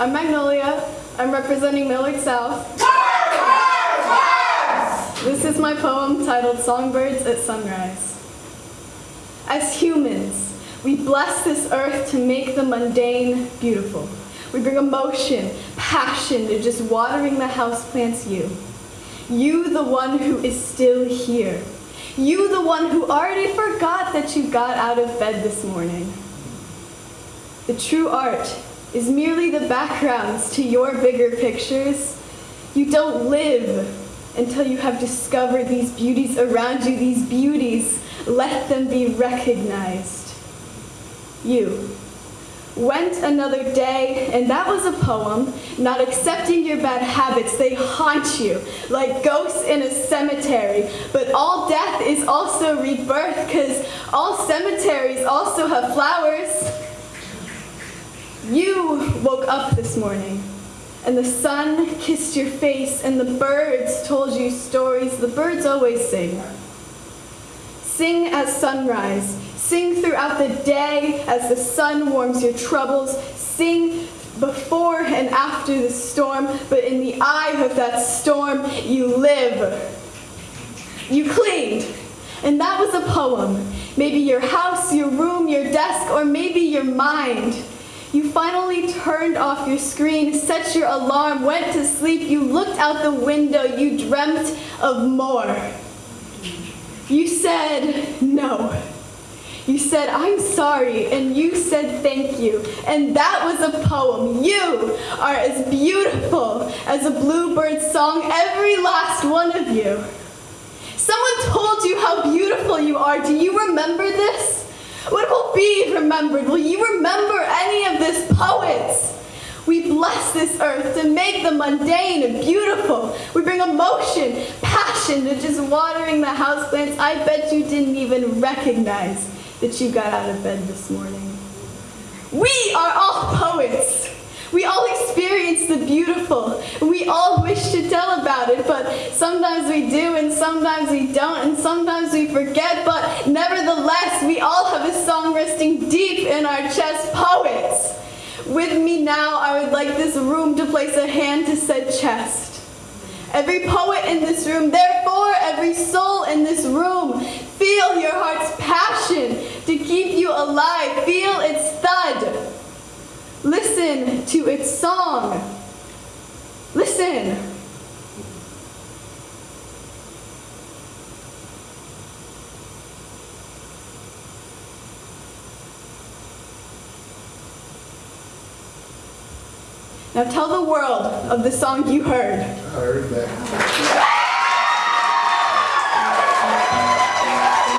I'm Magnolia. I'm representing Millard South. This is my poem titled Songbirds at Sunrise. As humans, we bless this earth to make the mundane beautiful. We bring emotion, passion to just watering the houseplants you. You, the one who is still here. You, the one who already forgot that you got out of bed this morning. The true art is merely the backgrounds to your bigger pictures. You don't live until you have discovered these beauties around you, these beauties. Let them be recognized. You went another day, and that was a poem, not accepting your bad habits. They haunt you like ghosts in a cemetery. But all death is also rebirth, because all cemeteries also have flowers. You woke up this morning, and the sun kissed your face, and the birds told you stories. The birds always sing. Sing at sunrise. Sing throughout the day as the sun warms your troubles. Sing before and after the storm, but in the eye of that storm, you live. You cleaned, and that was a poem. Maybe your house, your room, your desk, or maybe your mind. Finally turned off your screen, set your alarm, went to sleep, you looked out the window, you dreamt of more. You said no. You said, I'm sorry, and you said thank you. And that was a poem. You are as beautiful as a bluebird song, every last one of you. Someone told you how beautiful you are. Do you remember this? What will be remembered? Will you remember any of this, poets? We bless this earth to make the mundane beautiful. We bring emotion, passion to just watering the houseplants. I bet you didn't even recognize that you got out of bed this morning. We are all poets. We all experience the beautiful. It, but sometimes we do and sometimes we don't and sometimes we forget, but nevertheless, we all have a song resting deep in our chest, poets. With me now, I would like this room to place a hand to said chest. Every poet in this room, therefore every soul in this room, feel your heart's passion to keep you alive. Feel its thud. Listen to its song. Listen. Now tell the world of the song you heard. I heard that.